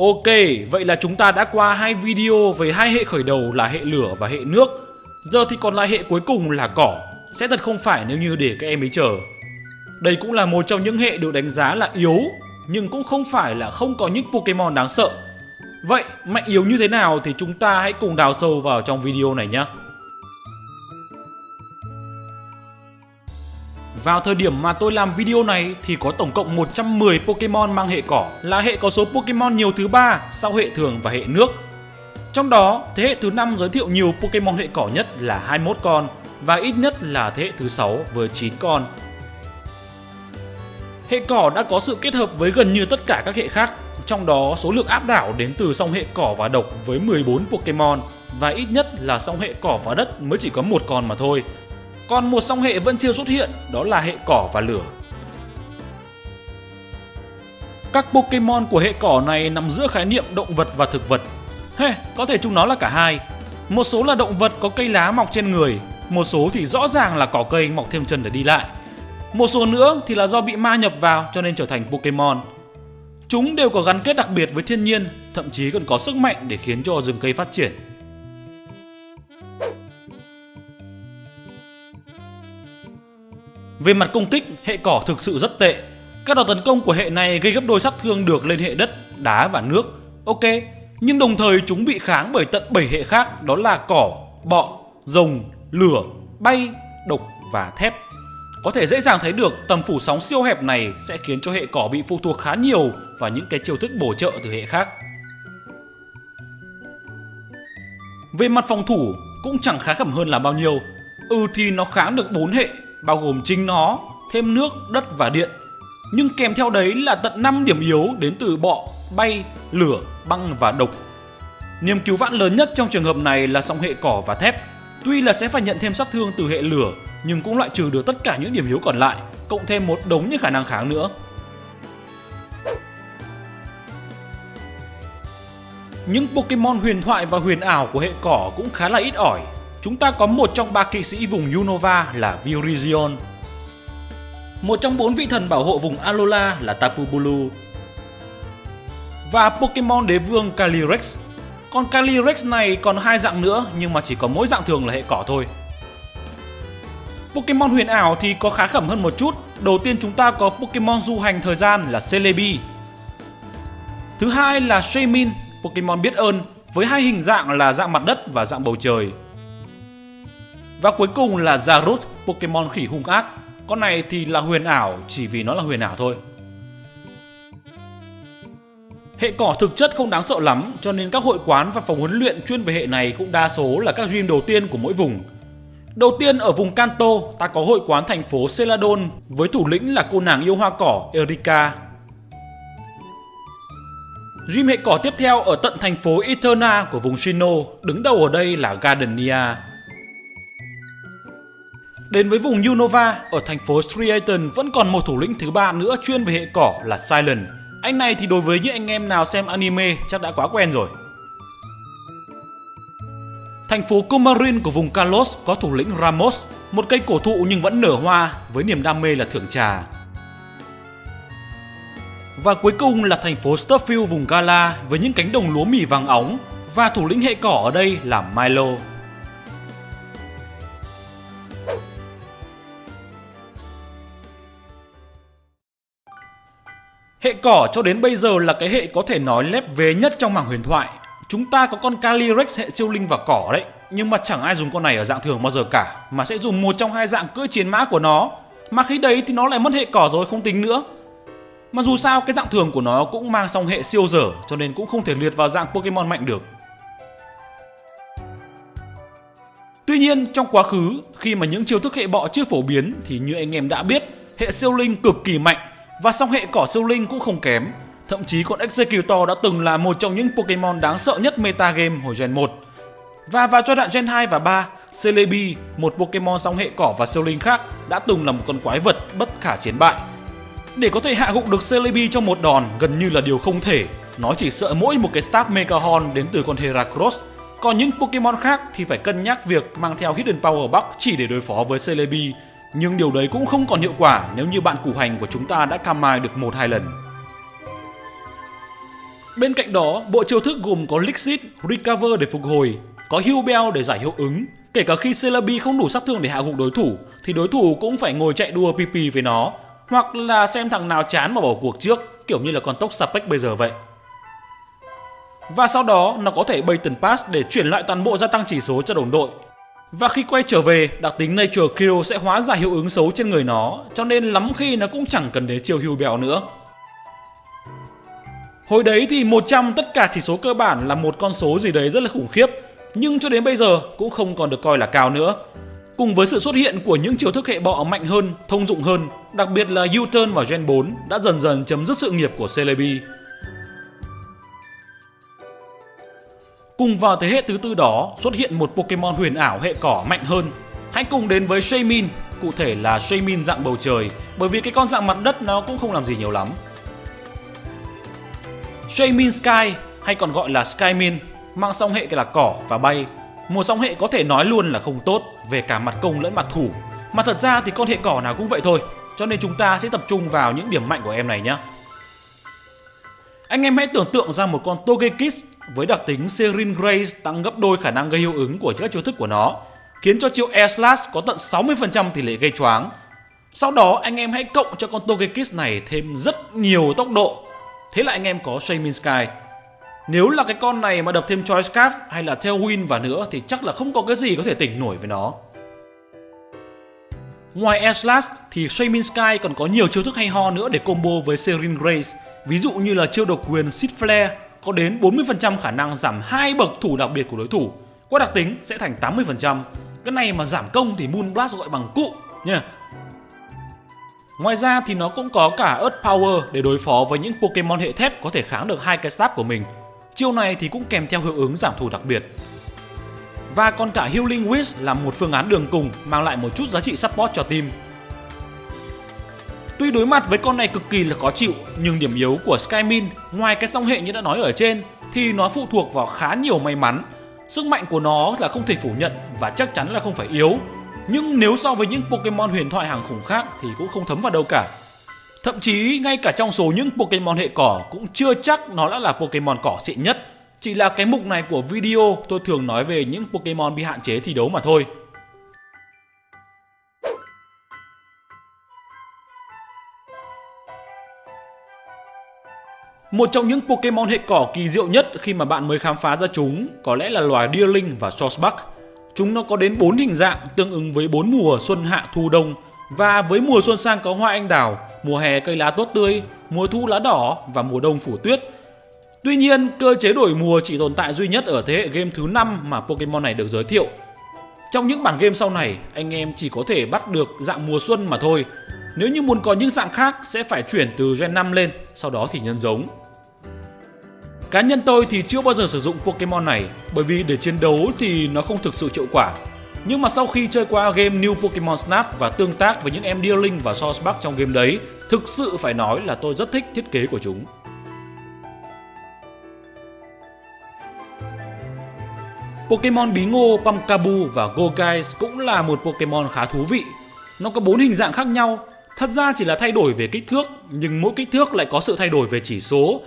Ok, vậy là chúng ta đã qua hai video về hai hệ khởi đầu là hệ lửa và hệ nước. Giờ thì còn lại hệ cuối cùng là cỏ. Sẽ thật không phải nếu như để các em ấy chờ. Đây cũng là một trong những hệ được đánh giá là yếu, nhưng cũng không phải là không có những Pokemon đáng sợ. Vậy mạnh yếu như thế nào thì chúng ta hãy cùng đào sâu vào trong video này nhé. Vào thời điểm mà tôi làm video này thì có tổng cộng 110 Pokemon mang hệ cỏ là hệ có số Pokemon nhiều thứ ba sau hệ thường và hệ nước. Trong đó, thế hệ thứ 5 giới thiệu nhiều Pokemon hệ cỏ nhất là 21 con và ít nhất là thế hệ thứ 6 với 9 con. Hệ cỏ đã có sự kết hợp với gần như tất cả các hệ khác, trong đó số lượng áp đảo đến từ song hệ cỏ và độc với 14 Pokemon và ít nhất là song hệ cỏ và đất mới chỉ có một con mà thôi. Còn một song hệ vẫn chưa xuất hiện, đó là hệ cỏ và lửa. Các Pokemon của hệ cỏ này nằm giữa khái niệm động vật và thực vật. Hey, có thể chúng nó là cả hai. Một số là động vật có cây lá mọc trên người, một số thì rõ ràng là cỏ cây mọc thêm chân để đi lại. Một số nữa thì là do bị ma nhập vào cho nên trở thành Pokemon. Chúng đều có gắn kết đặc biệt với thiên nhiên, thậm chí còn có sức mạnh để khiến cho rừng cây phát triển. Về mặt công kích, hệ cỏ thực sự rất tệ. Các đòn tấn công của hệ này gây gấp đôi sát thương được lên hệ đất, đá và nước. Ok, nhưng đồng thời chúng bị kháng bởi tận 7 hệ khác đó là cỏ, bọ, rồng, lửa, bay, độc và thép. Có thể dễ dàng thấy được tầm phủ sóng siêu hẹp này sẽ khiến cho hệ cỏ bị phụ thuộc khá nhiều vào những cái chiêu thức bổ trợ từ hệ khác. Về mặt phòng thủ cũng chẳng khá khẩm hơn là bao nhiêu. Ừ thì nó kháng được 4 hệ bao gồm chính nó, thêm nước, đất và điện. Nhưng kèm theo đấy là tận 5 điểm yếu đến từ bọ, bay, lửa, băng và độc. Niềm cứu vãn lớn nhất trong trường hợp này là song hệ cỏ và thép. Tuy là sẽ phải nhận thêm sát thương từ hệ lửa, nhưng cũng loại trừ được tất cả những điểm yếu còn lại, cộng thêm một đống những khả năng kháng nữa. Những Pokemon huyền thoại và huyền ảo của hệ cỏ cũng khá là ít ỏi Chúng ta có một trong ba kỵ sĩ vùng Unova là Virizion. Một trong bốn vị thần bảo hộ vùng Alola là Tapu Bulu. Và Pokemon đế vương Calyrex. Còn Calyrex này còn hai dạng nữa nhưng mà chỉ có mỗi dạng thường là hệ cỏ thôi. Pokemon huyền ảo thì có khá khẩm hơn một chút. Đầu tiên chúng ta có Pokemon du hành thời gian là Celebi. Thứ hai là Shaymin, Pokemon biết ơn với hai hình dạng là dạng mặt đất và dạng bầu trời. Và cuối cùng là Zarut, Pokemon khỉ hung ác. Con này thì là huyền ảo chỉ vì nó là huyền ảo thôi. Hệ cỏ thực chất không đáng sợ lắm cho nên các hội quán và phòng huấn luyện chuyên về hệ này cũng đa số là các gym đầu tiên của mỗi vùng. Đầu tiên ở vùng Kanto, ta có hội quán thành phố Celadon với thủ lĩnh là cô nàng yêu hoa cỏ Erika. Gym hệ cỏ tiếp theo ở tận thành phố Eterna của vùng Shino, đứng đầu ở đây là Gardenia. Đến với vùng Unova, ở thành phố Striaton vẫn còn một thủ lĩnh thứ ba nữa chuyên về hệ cỏ là Silent. Anh này thì đối với những anh em nào xem anime chắc đã quá quen rồi. Thành phố Comarin của vùng Kalos có thủ lĩnh Ramos, một cây cổ thụ nhưng vẫn nở hoa với niềm đam mê là thưởng trà. Và cuối cùng là thành phố Stuffield vùng Gala với những cánh đồng lúa mì vàng óng và thủ lĩnh hệ cỏ ở đây là Milo. Cỏ cho đến bây giờ là cái hệ có thể nói lép vế nhất trong mảng huyền thoại. Chúng ta có con Calyrex hệ siêu linh và cỏ đấy, nhưng mà chẳng ai dùng con này ở dạng thường bao giờ cả, mà sẽ dùng một trong hai dạng cưỡi chiến mã của nó. Mà khi đấy thì nó lại mất hệ cỏ rồi không tính nữa. Mà dù sao cái dạng thường của nó cũng mang song hệ siêu dở cho nên cũng không thể liệt vào dạng Pokemon mạnh được. Tuy nhiên trong quá khứ khi mà những chiêu thức hệ bọ chưa phổ biến thì như anh em đã biết hệ siêu linh cực kỳ mạnh và song hệ cỏ siêu linh cũng không kém. Thậm chí con Executor đã từng là một trong những Pokemon đáng sợ nhất meta game hồi Gen 1. Và vào giai đoạn Gen 2 và 3, Celebi, một Pokemon song hệ cỏ và siêu linh khác, đã từng là một con quái vật bất khả chiến bại. Để có thể hạ gục được Celebi trong một đòn gần như là điều không thể. Nó chỉ sợ mỗi một cái Stab Mega Horn đến từ con Heracross. Còn những Pokemon khác thì phải cân nhắc việc mang theo Hidden Power Box chỉ để đối phó với Celebi nhưng điều đấy cũng không còn hiệu quả nếu như bạn củ hành của chúng ta đã cam mai được một hai lần. Bên cạnh đó, bộ chiêu thức gồm có Lixit, Recover để phục hồi, có Heal Bell để giải hiệu ứng. Kể cả khi Celebi không đủ sát thương để hạ gục đối thủ, thì đối thủ cũng phải ngồi chạy đua PP với nó, hoặc là xem thằng nào chán mà bỏ cuộc trước, kiểu như là con tốc Sapec bây giờ vậy. Và sau đó nó có thể Baton Pass để chuyển lại toàn bộ gia tăng chỉ số cho đồng đội. Và khi quay trở về, đặc tính Nature Kiro sẽ hóa giải hiệu ứng xấu trên người nó, cho nên lắm khi nó cũng chẳng cần đến chiêu hưu bèo nữa. Hồi đấy thì 100 tất cả chỉ số cơ bản là một con số gì đấy rất là khủng khiếp, nhưng cho đến bây giờ cũng không còn được coi là cao nữa. Cùng với sự xuất hiện của những chiều thức hệ bọ mạnh hơn, thông dụng hơn, đặc biệt là U-turn và Gen 4 đã dần dần chấm dứt sự nghiệp của Celebi. Cùng vào thế hệ thứ tư đó xuất hiện một Pokemon huyền ảo hệ cỏ mạnh hơn. Hãy cùng đến với Shaymin, cụ thể là Shaymin dạng bầu trời, bởi vì cái con dạng mặt đất nó cũng không làm gì nhiều lắm. Shaymin Sky hay còn gọi là Skymin mang song hệ là cỏ và bay. Một song hệ có thể nói luôn là không tốt về cả mặt công lẫn mặt thủ. Mà thật ra thì con hệ cỏ nào cũng vậy thôi, cho nên chúng ta sẽ tập trung vào những điểm mạnh của em này nhé. Anh em hãy tưởng tượng ra một con Togekiss với đặc tính Serin Grace tăng gấp đôi khả năng gây hiệu ứng của các chiêu thức của nó, khiến cho chiêu Air Slash có tận 60% tỷ lệ gây choáng. Sau đó anh em hãy cộng cho con Togekiss này thêm rất nhiều tốc độ, thế là anh em có Shaman Sky. Nếu là cái con này mà đập thêm Choice Scarf hay là Tailwind vào nữa thì chắc là không có cái gì có thể tỉnh nổi với nó. Ngoài Air Slash thì Shaman Sky còn có nhiều chiêu thức hay ho nữa để combo với Serin Grace, ví dụ như là chiêu độc quyền Seed Flare có đến 40% khả năng giảm hai bậc thủ đặc biệt của đối thủ. Qua đặc tính sẽ thành 80%. Cái này mà giảm công thì Moon Blast gọi bằng cụ nha. Ngoài ra thì nó cũng có cả Earth Power để đối phó với những Pokemon hệ thép có thể kháng được hai cái stab của mình. Chiêu này thì cũng kèm theo hiệu ứng giảm thủ đặc biệt. Và còn cả Healing Wish là một phương án đường cùng, mang lại một chút giá trị support cho team. Tuy đối mặt với con này cực kỳ là khó chịu, nhưng điểm yếu của Skymin ngoài cái song hệ như đã nói ở trên thì nó phụ thuộc vào khá nhiều may mắn. Sức mạnh của nó là không thể phủ nhận và chắc chắn là không phải yếu. Nhưng nếu so với những Pokemon huyền thoại hàng khủng khác thì cũng không thấm vào đâu cả. Thậm chí ngay cả trong số những Pokemon hệ cỏ cũng chưa chắc nó đã là Pokemon cỏ xịn nhất. Chỉ là cái mục này của video tôi thường nói về những Pokemon bị hạn chế thi đấu mà thôi. Một trong những Pokemon hệ cỏ kỳ diệu nhất khi mà bạn mới khám phá ra chúng có lẽ là loài Deerling và Sawsbuck. Chúng nó có đến 4 hình dạng tương ứng với 4 mùa xuân hạ thu đông và với mùa xuân sang có hoa anh đào, mùa hè cây lá tốt tươi, mùa thu lá đỏ và mùa đông phủ tuyết. Tuy nhiên, cơ chế đổi mùa chỉ tồn tại duy nhất ở thế hệ game thứ 5 mà Pokemon này được giới thiệu. Trong những bản game sau này, anh em chỉ có thể bắt được dạng mùa xuân mà thôi. Nếu như muốn có những dạng khác sẽ phải chuyển từ Gen 5 lên, sau đó thì nhân giống. Cá nhân tôi thì chưa bao giờ sử dụng Pokemon này bởi vì để chiến đấu thì nó không thực sự hiệu quả. Nhưng mà sau khi chơi qua game New Pokemon Snap và tương tác với những em Dealing và Sourceback trong game đấy, thực sự phải nói là tôi rất thích thiết kế của chúng. Pokemon bí ngô Pumpkabu và Goguice cũng là một Pokemon khá thú vị. Nó có bốn hình dạng khác nhau, thật ra chỉ là thay đổi về kích thước, nhưng mỗi kích thước lại có sự thay đổi về chỉ số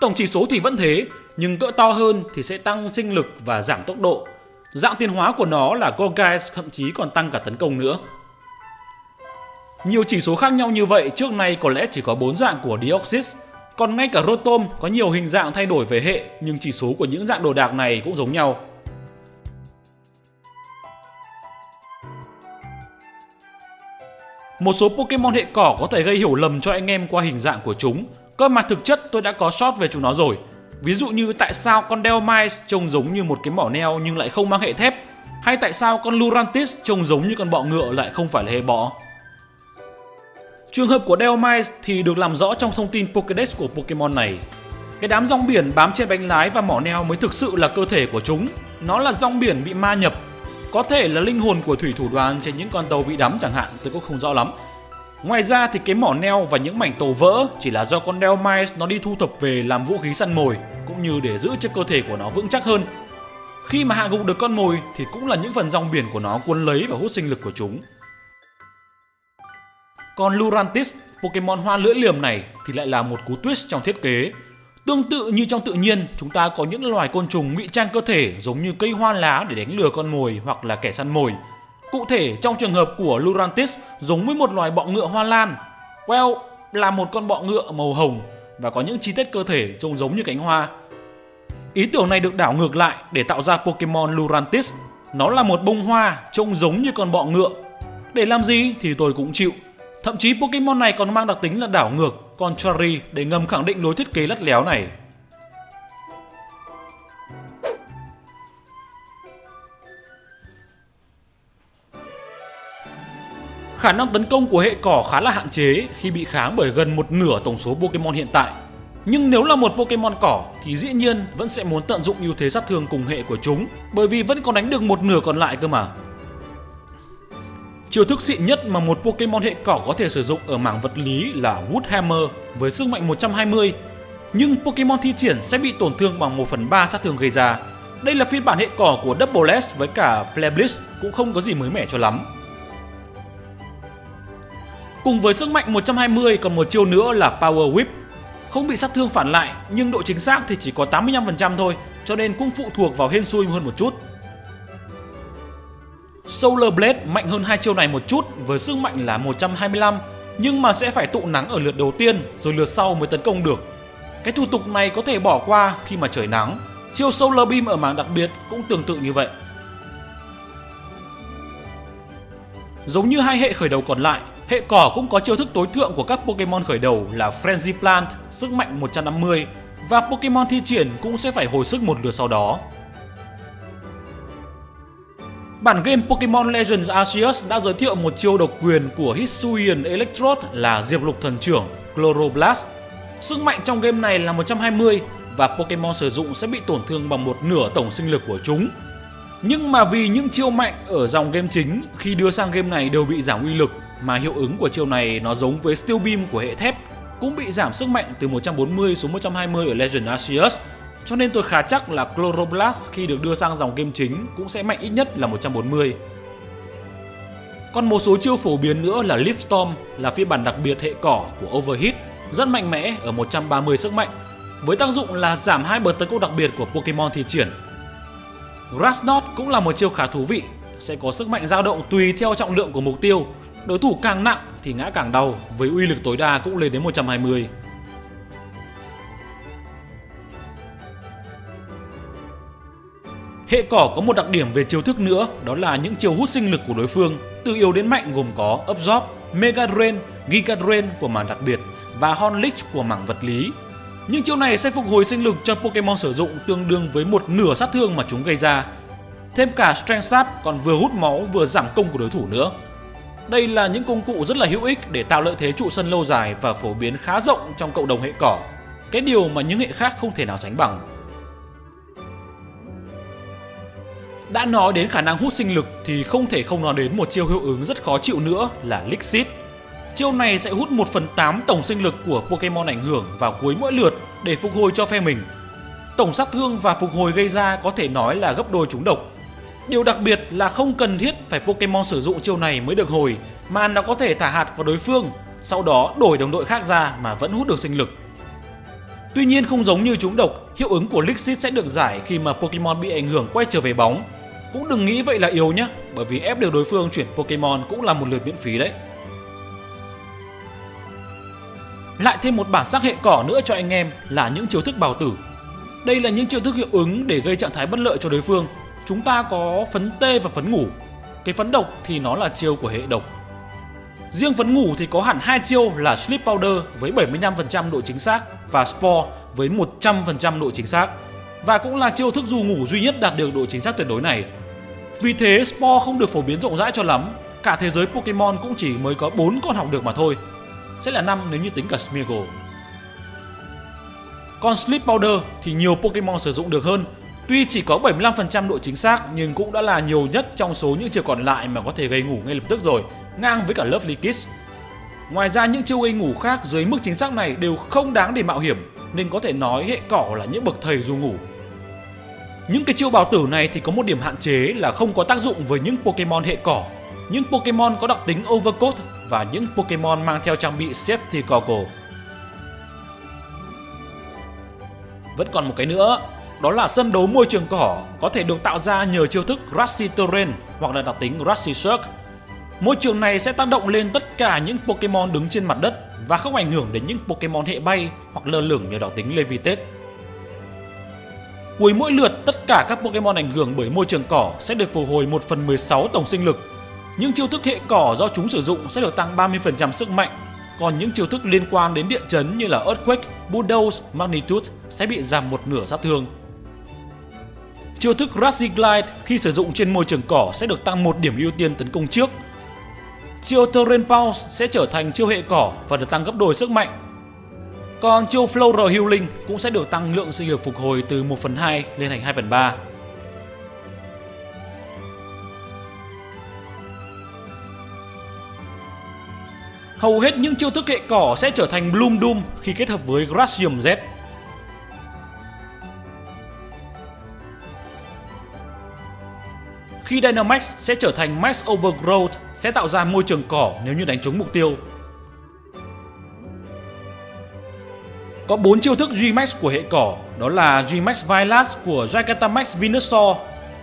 Tổng chỉ số thì vẫn thế, nhưng cỡ to hơn thì sẽ tăng sinh lực và giảm tốc độ. Dạng tiến hóa của nó là Gorgeist thậm chí còn tăng cả tấn công nữa. Nhiều chỉ số khác nhau như vậy trước nay có lẽ chỉ có 4 dạng của Deoxys, còn ngay cả Rotom có nhiều hình dạng thay đổi về hệ nhưng chỉ số của những dạng đồ đạc này cũng giống nhau. Một số Pokemon hệ cỏ có thể gây hiểu lầm cho anh em qua hình dạng của chúng Cơ mà thực chất tôi đã có short về chúng nó rồi. Ví dụ như tại sao con Delmice trông giống như một cái mỏ neo nhưng lại không mang hệ thép, hay tại sao con Lurantis trông giống như con bọ ngựa lại không phải là hệ bọ. Trường hợp của Delmice thì được làm rõ trong thông tin Pokédex của Pokemon này. Cái đám rong biển bám trên bánh lái và mỏ neo mới thực sự là cơ thể của chúng. Nó là rong biển bị ma nhập. Có thể là linh hồn của thủy thủ đoàn trên những con tàu bị đắm chẳng hạn, tôi cũng không rõ lắm. Ngoài ra thì cái mỏ neo và những mảnh tổ vỡ chỉ là do con Delmice nó đi thu thập về làm vũ khí săn mồi cũng như để giữ cho cơ thể của nó vững chắc hơn. Khi mà hạ gục được con mồi thì cũng là những phần rong biển của nó cuốn lấy và hút sinh lực của chúng. Còn Lurantis, Pokemon hoa lưỡi liềm này thì lại là một cú twist trong thiết kế. Tương tự như trong tự nhiên, chúng ta có những loài côn trùng ngụy trang cơ thể giống như cây hoa lá để đánh lừa con mồi hoặc là kẻ săn mồi. Cụ thể trong trường hợp của Lurantis giống với một loài bọ ngựa hoa lan. Well, là một con bọ ngựa màu hồng và có những chi tiết cơ thể trông giống như cánh hoa. Ý tưởng này được đảo ngược lại để tạo ra Pokemon Lurantis. Nó là một bông hoa trông giống như con bọ ngựa. Để làm gì thì tôi cũng chịu. Thậm chí Pokemon này còn mang đặc tính là đảo ngược, contrary để ngầm khẳng định lối thiết kế lắt léo này. Khả năng tấn công của hệ cỏ khá là hạn chế khi bị kháng bởi gần một nửa tổng số Pokemon hiện tại. Nhưng nếu là một Pokemon cỏ thì dĩ nhiên vẫn sẽ muốn tận dụng ưu thế sát thương cùng hệ của chúng, bởi vì vẫn còn đánh được một nửa còn lại cơ mà. Chiêu thức xịn nhất mà một Pokemon hệ cỏ có thể sử dụng ở mảng vật lý là Wood Hammer với sức mạnh 120 nhưng Pokemon thi triển sẽ bị tổn thương bằng 1 phần 3 sát thương gây ra. Đây là phiên bản hệ cỏ của Double S với cả Flare Blitz cũng không có gì mới mẻ cho lắm. Cùng với sức mạnh 120 còn một chiêu nữa là Power Whip. Không bị sát thương phản lại nhưng độ chính xác thì chỉ có 85% thôi cho nên cũng phụ thuộc vào hên xui hơn một chút. Solar Blade mạnh hơn hai chiêu này một chút với sức mạnh là 125 nhưng mà sẽ phải tụ nắng ở lượt đầu tiên rồi lượt sau mới tấn công được. Cái thủ tục này có thể bỏ qua khi mà trời nắng. Chiêu Solar Beam ở mảng đặc biệt cũng tương tự như vậy. Giống như hai hệ khởi đầu còn lại, hệ cỏ cũng có chiêu thức tối thượng của các Pokemon khởi đầu là Frenzy Plant, sức mạnh 150 và Pokemon thi triển cũng sẽ phải hồi sức một lượt sau đó. Bản game Pokemon Legends Arceus đã giới thiệu một chiêu độc quyền của Hisuian Electrode là Diệp Lục Thần Trưởng Chloroblast. Sức mạnh trong game này là 120 và Pokemon sử dụng sẽ bị tổn thương bằng một nửa tổng sinh lực của chúng. Nhưng mà vì những chiêu mạnh ở dòng game chính khi đưa sang game này đều bị giảm uy lực mà hiệu ứng của chiêu này nó giống với Steel Beam của hệ thép cũng bị giảm sức mạnh từ 140 xuống 120 ở Legend Arceus cho nên tôi khá chắc là Chloroblast khi được đưa sang dòng game chính cũng sẽ mạnh ít nhất là 140. Còn một số chiêu phổ biến nữa là Leaf Storm là phiên bản đặc biệt hệ cỏ của Overheat rất mạnh mẽ ở 130 sức mạnh với tác dụng là giảm hai bậc tấn công đặc biệt của Pokemon thi triển. Grass Knot cũng là một chiêu khá thú vị, sẽ có sức mạnh dao động tùy theo trọng lượng của mục tiêu. Đối thủ càng nặng thì ngã càng đau, với uy lực tối đa cũng lên đến 120. Hệ cỏ có một đặc điểm về chiêu thức nữa, đó là những chiêu hút sinh lực của đối phương, từ yếu đến mạnh gồm có Absorb, Mega Drain, Giga Drain của mảng đặc biệt và Horn Leech của mảng vật lý. Những chiêu này sẽ phục hồi sinh lực cho Pokemon sử dụng tương đương với một nửa sát thương mà chúng gây ra. Thêm cả Strength Sap còn vừa hút máu vừa giảm công của đối thủ nữa. Đây là những công cụ rất là hữu ích để tạo lợi thế trụ sân lâu dài và phổ biến khá rộng trong cộng đồng hệ cỏ. Cái điều mà những hệ khác không thể nào sánh bằng. Đã nói đến khả năng hút sinh lực thì không thể không nói đến một chiêu hiệu ứng rất khó chịu nữa là Lixit. Chiêu này sẽ hút 1 phần 8 tổng sinh lực của Pokemon ảnh hưởng vào cuối mỗi lượt để phục hồi cho phe mình. Tổng sát thương và phục hồi gây ra có thể nói là gấp đôi chúng độc. Điều đặc biệt là không cần thiết phải Pokemon sử dụng chiêu này mới được hồi, mà nó có thể thả hạt vào đối phương, sau đó đổi đồng đội khác ra mà vẫn hút được sinh lực. Tuy nhiên không giống như chúng độc, hiệu ứng của Lixit sẽ được giải khi mà Pokemon bị ảnh hưởng quay trở về bóng cũng đừng nghĩ vậy là yếu nhé, bởi vì ép được đối phương chuyển Pokemon cũng là một lượt miễn phí đấy. Lại thêm một bản sắc hệ cỏ nữa cho anh em là những chiêu thức bào tử. Đây là những chiêu thức hiệu ứng để gây trạng thái bất lợi cho đối phương. Chúng ta có phấn tê và phấn ngủ. Cái phấn độc thì nó là chiêu của hệ độc. Riêng phấn ngủ thì có hẳn hai chiêu là Sleep Powder với 75% độ chính xác và Spore với 100% độ chính xác và cũng là chiêu thức dù ngủ duy nhất đạt được độ chính xác tuyệt đối này. Vì thế Spore không được phổ biến rộng rãi cho lắm, cả thế giới Pokemon cũng chỉ mới có 4 con học được mà thôi. Sẽ là 5 nếu như tính cả Smeargle. Còn Sleep Powder thì nhiều Pokemon sử dụng được hơn. Tuy chỉ có 75% độ chính xác nhưng cũng đã là nhiều nhất trong số những chiêu còn lại mà có thể gây ngủ ngay lập tức rồi, ngang với cả Lovely Kiss. Ngoài ra những chiêu gây ngủ khác dưới mức chính xác này đều không đáng để mạo hiểm nên có thể nói hệ cỏ là những bậc thầy du ngủ. Những cái chiêu bào tử này thì có một điểm hạn chế là không có tác dụng với những Pokemon hệ cỏ. Những Pokemon có đặc tính Overcoat và những Pokemon mang theo trang bị Safety Goggle. Vẫn còn một cái nữa, đó là sân đấu môi trường cỏ có thể được tạo ra nhờ chiêu thức Grassy Terrain hoặc là đặc tính Grassy Surf. Môi trường này sẽ tác động lên tất cả những Pokemon đứng trên mặt đất và không ảnh hưởng đến những Pokemon hệ bay hoặc lơ lửng nhờ đặc tính Levitate. Cuối mỗi lượt, tất cả các Pokemon ảnh hưởng bởi môi trường cỏ sẽ được phục hồi 1 phần 16 tổng sinh lực. Những chiêu thức hệ cỏ do chúng sử dụng sẽ được tăng 30% sức mạnh, còn những chiêu thức liên quan đến địa chấn như là Earthquake, Bulldoze, Magnitude sẽ bị giảm một nửa sát thương. Chiêu thức Rusty Glide khi sử dụng trên môi trường cỏ sẽ được tăng một điểm ưu tiên tấn công trước. Chiêu Terrain Pulse sẽ trở thành chiêu hệ cỏ và được tăng gấp đôi sức mạnh. Còn chiêu Floral Healing cũng sẽ được tăng lượng sinh lực phục hồi từ 1 phần 2 lên thành 2 phần 3. Hầu hết những chiêu thức hệ cỏ sẽ trở thành Bloom Doom khi kết hợp với Grassium Z. Khi Dynamax sẽ trở thành Max Overgrowth sẽ tạo ra môi trường cỏ nếu như đánh trúng mục tiêu. Có 4 chiêu thức G-Max của hệ cỏ, đó là G-Max Vilas của Gigantamax Venusaur.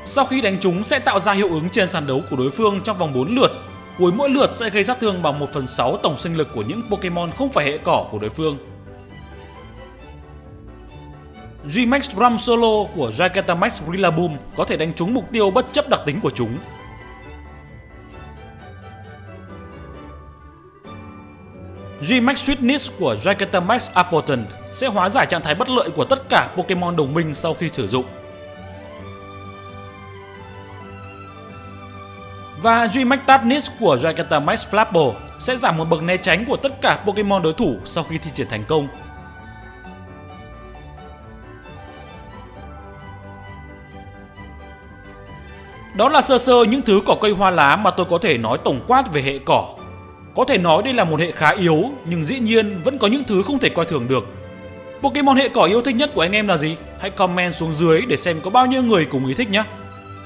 Sau khi đánh trúng sẽ tạo ra hiệu ứng trên sàn đấu của đối phương trong vòng 4 lượt. Cuối mỗi lượt sẽ gây sát thương bằng 1 phần 6 tổng sinh lực của những Pokemon không phải hệ cỏ của đối phương. G-Max Ram Solo của Gigantamax Rillaboom có thể đánh trúng mục tiêu bất chấp đặc tính của chúng. G-Max Sweetness của Raikatamax Apotent sẽ hóa giải trạng thái bất lợi của tất cả Pokemon đồng minh sau khi sử dụng. Và G-Max Tadness của Gigantamax Flapple sẽ giảm một bậc né tránh của tất cả Pokemon đối thủ sau khi thi triển thành công. Đó là sơ sơ những thứ cỏ cây hoa lá mà tôi có thể nói tổng quát về hệ cỏ. Có thể nói đây là một hệ khá yếu, nhưng dĩ nhiên vẫn có những thứ không thể coi thường được. Pokemon hệ cỏ yêu thích nhất của anh em là gì? Hãy comment xuống dưới để xem có bao nhiêu người cùng ý thích nhé.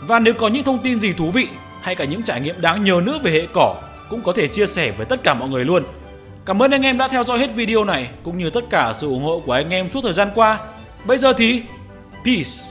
Và nếu có những thông tin gì thú vị hay cả những trải nghiệm đáng nhớ nữa về hệ cỏ cũng có thể chia sẻ với tất cả mọi người luôn. Cảm ơn anh em đã theo dõi hết video này cũng như tất cả sự ủng hộ của anh em suốt thời gian qua. Bây giờ thì peace.